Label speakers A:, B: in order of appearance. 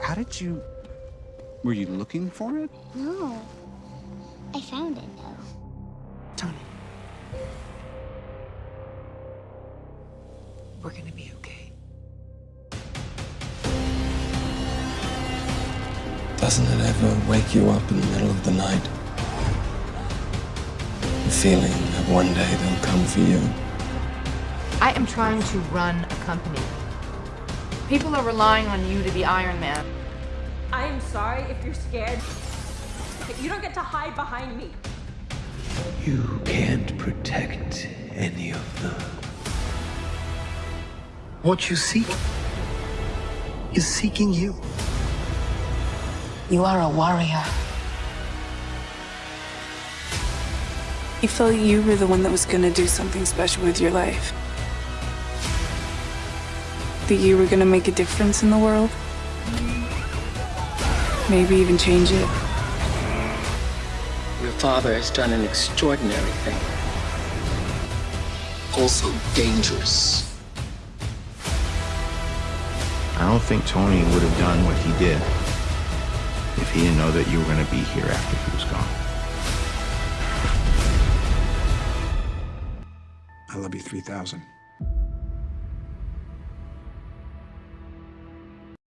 A: How did you... Were you looking for it?
B: No. I found it, though.
C: Tony. We're gonna be okay.
D: Doesn't it ever wake you up in the middle of the night? The feeling that one day they'll come for you.
E: I am trying to run a company. People are relying on you to be Iron Man.
F: I am sorry if you're scared. You don't get to hide behind me.
G: You can't protect any of them. What you seek is seeking you.
C: You are a warrior. You felt you were the one that was gonna do something special with your life. That you were gonna make a difference in the world. Maybe even change it.
D: Your father has done an extraordinary thing. Also dangerous.
H: I don't think Tony would have done what he did if he didn't know that you were going to be here after he was gone.
A: I love you 3000.